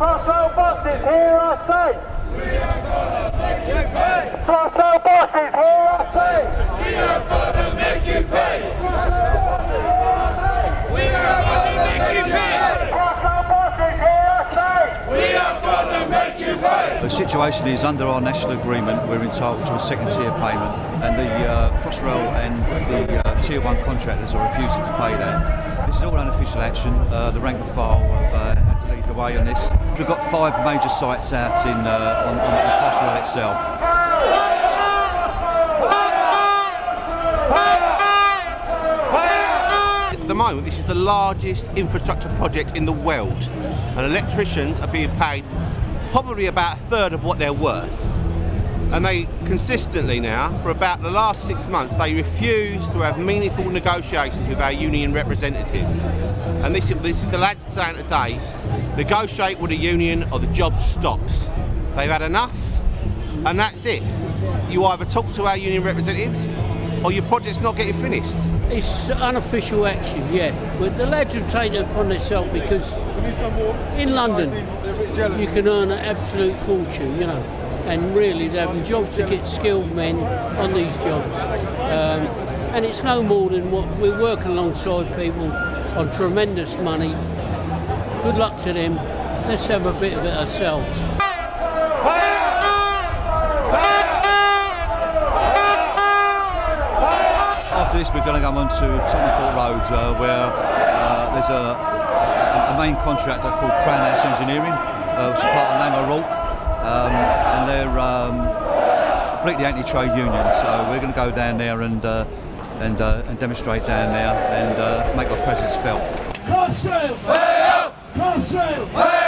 Crossrail bosses, hear I say. We are gonna make you pay. Crossrail bosses, hear I say. We are gonna make you pay. Crossrail bosses, hear I say. We are gonna make you pay. Crossrail bosses, hear I say. We are gonna make you pay. The situation is under our national agreement we're entitled to a second tier payment and the uh, Crossrail and the uh, tier 1 contractors are refusing to pay that. This is all unofficial action. Uh, the rank and file have uh, had to lead the way on this. We've got five major sites out in uh, on, on the Crossrail itself. At the moment, this is the largest infrastructure project in the world, and electricians are being paid probably about a third of what they're worth. And they consistently now, for about the last six months, they refuse to have meaningful negotiations with our union representatives. And this, is this is the lads saying today, negotiate with the union or the job stops. They've had enough, and that's it. You either talk to our union representatives, or your project's not getting finished. It's unofficial action, yeah. But the lads have taken it upon themselves because in London you can earn an absolute fortune, you know. And really, they're having jobs to get skilled men on these jobs. Um, and it's no more than what we're working alongside people on tremendous money. Good luck to them. Let's have a bit of it ourselves. After this, we're going to go on to Tottenham Court Road, uh, where uh, there's a, a, main contractor called Crown House Engineering, uh, which is part of Laing O'Rourke, um, and they're um, completely anti-trade union. So we're going to go down there and uh, and, uh, and demonstrate down there and uh, make our presence felt. Conselho!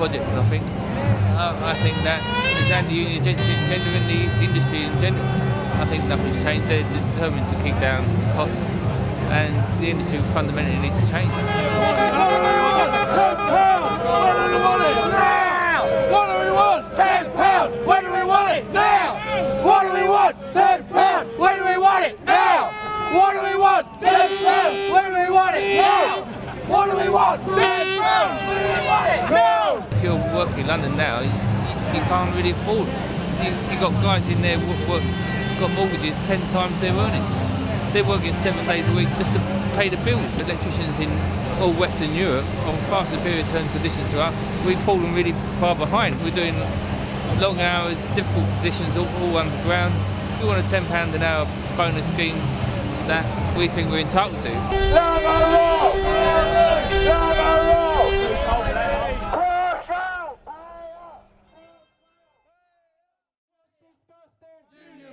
Project, I think. Uh, I think that there's anti-union agenda agenda in the industry in general. I think nothing's changed. They're determined to keep down costs and the industry fundamentally needs to change. When do we want it? Now! What do we want? Ten pounds! When do we want it? Now! What do we want? Ten pounds! When do we want it? Now! What do we want? Ten pounds! When do we want it? Now! Working in London now, you, you can't really afford. You, you got guys in there work, work, got mortgages ten times their earnings. They're working seven days a week just to pay the bills. Electricians in all Western Europe on far superior terms conditions to us. We've fallen really far behind. We're doing long hours, difficult positions, all, all underground. We want a £10 an hour bonus scheme that we think we're entitled to.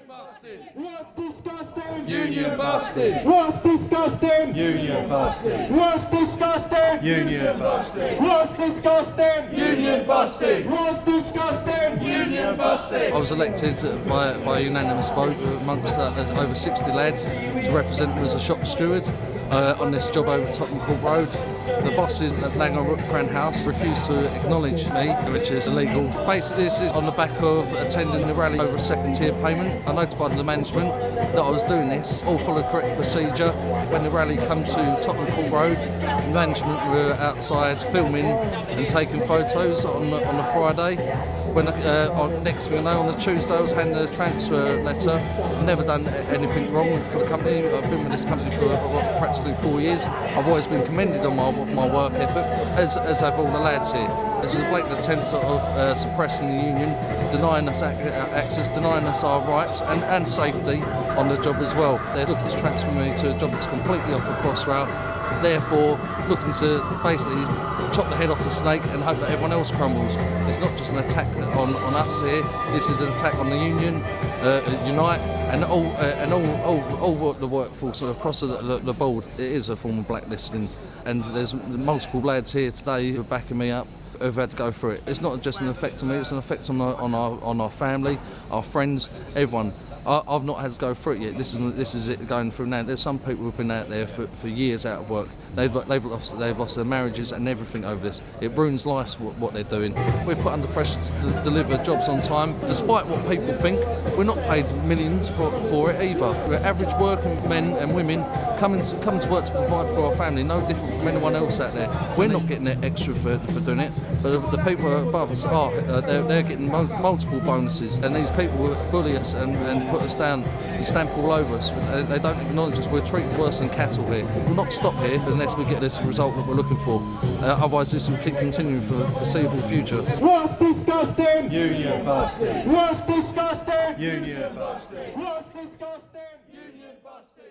What's disgusting? Union busted. What's disgusting? Union busted. What's disgusting? Union busted. What's disgusting? Union busted. What's disgusting? Union busted. I was elected by, by a unanimous vote amongst uh, over 60 lads to represent them as a shop steward uh, on this job over Tottenham Court Road. The bosses at O'Rourke Crown House refused to acknowledge me, which is illegal. Basically, this is on the back of attending the rally over a second tier payment. I notified the management that I was doing this, all followed correct procedure. When the rally come to Tottenham Court Road, the management were outside filming and taking photos on the, on the Friday. When uh, on next I know, on the Tuesday, I was handed a transfer letter. I've never done anything wrong for the company. I've been with this company for uh, practically four years. I've always been commended on my, my work ethic, as, as have all the lads here. Is a blatant attempt of uh, suppressing the union, denying us uh, access, denying us our rights and, and safety on the job as well. They're looking to transfer me to a job that's completely off the crossrail, therefore looking to basically chop the head off the snake and hope that everyone else crumbles. It's not just an attack on, on us here, this is an attack on the union, uh, Unite, and all, uh, and all, all, all the workforce across the, the, the board. It is a form of blacklisting, and there's multiple lads here today who are backing me up who've had to go through it. It's not just an effect on me; it's an effect on on our on our family, our friends, everyone. I, I've not had to go through it yet. This is this is it going through now. There's some people who've been out there for, for years out of work. They've they've lost they've lost their marriages and everything over this. It ruins lives what, what they're doing. We're put under pressure to deliver jobs on time, despite what people think. We're not paid millions for, for it either. We're average working men and women coming to, coming to work to provide for our family, no different from anyone else out there. We're not getting that extra for, for doing it, but the, the people above us are. Uh, they're, they're getting mul- multiple bonuses, and these people bully us and, and put us down and stamp all over us. They, they don't acknowledge us. We're treated worse than cattle here. We'll not stop here unless we get this result that we're looking for. Uh, otherwise, this will keep continuing for the foreseeable future. What's disgusting? Union busting. What's disgusting? Union busting. What's disgusting? Union busting.